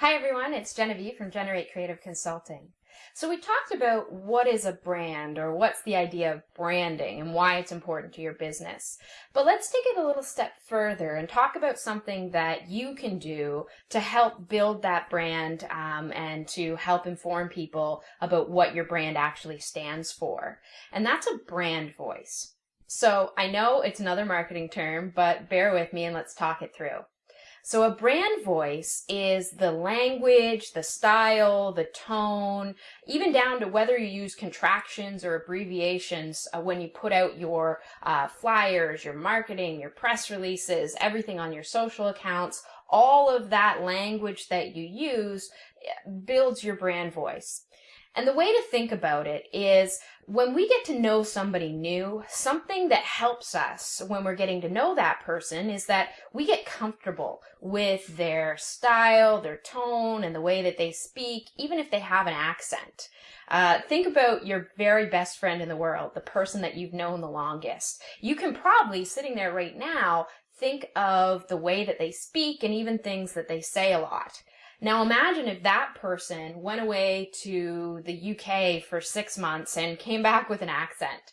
Hi everyone, it's Genevieve from Generate Creative Consulting. So we talked about what is a brand or what's the idea of branding and why it's important to your business. But let's take it a little step further and talk about something that you can do to help build that brand um, and to help inform people about what your brand actually stands for. And that's a brand voice. So I know it's another marketing term, but bear with me and let's talk it through. So a brand voice is the language, the style, the tone, even down to whether you use contractions or abbreviations uh, when you put out your uh, flyers, your marketing, your press releases, everything on your social accounts, all of that language that you use eh, builds your brand voice. And the way to think about it is when we get to know somebody new, something that helps us when we're getting to know that person is that we get comfortable with their style, their tone, and the way that they speak, even if they have an accent. Uh, think about your very best friend in the world, the person that you've known the longest. You can probably, sitting there right now, think of the way that they speak and even things that they say a lot. Now imagine if that person went away to the UK for six months and came back with an accent.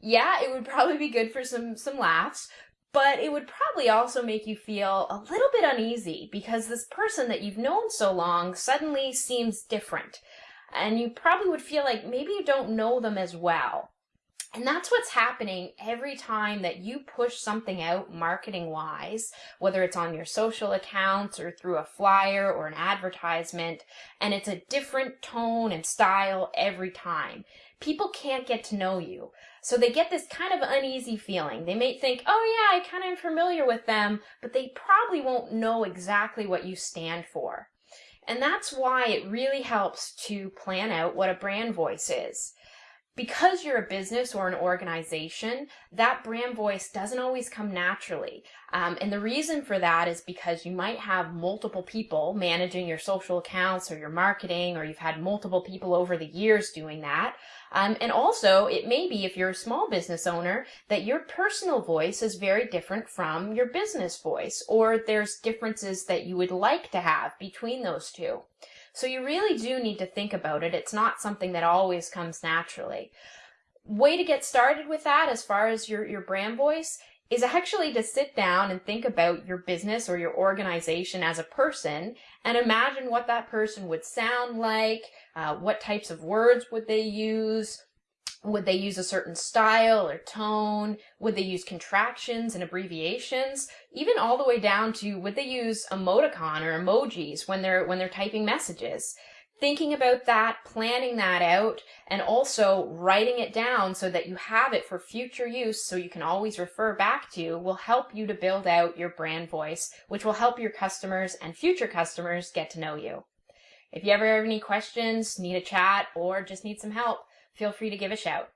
Yeah, it would probably be good for some, some laughs, but it would probably also make you feel a little bit uneasy because this person that you've known so long suddenly seems different. And you probably would feel like maybe you don't know them as well. And that's what's happening every time that you push something out marketing wise, whether it's on your social accounts or through a flyer or an advertisement, and it's a different tone and style every time. People can't get to know you. So they get this kind of uneasy feeling. They may think, oh yeah, I kind of am familiar with them, but they probably won't know exactly what you stand for. And that's why it really helps to plan out what a brand voice is because you're a business or an organization, that brand voice doesn't always come naturally. Um, and the reason for that is because you might have multiple people managing your social accounts or your marketing, or you've had multiple people over the years doing that. Um, and also, it may be if you're a small business owner that your personal voice is very different from your business voice, or there's differences that you would like to have between those two. So you really do need to think about it. It's not something that always comes naturally. Way to get started with that as far as your, your brand voice is actually to sit down and think about your business or your organization as a person and imagine what that person would sound like, uh, what types of words would they use, would they use a certain style or tone? Would they use contractions and abbreviations? Even all the way down to would they use emoticon or emojis when they're when they're typing messages? Thinking about that, planning that out, and also writing it down so that you have it for future use so you can always refer back to will help you to build out your brand voice, which will help your customers and future customers get to know you. If you ever have any questions, need a chat, or just need some help, feel free to give a shout.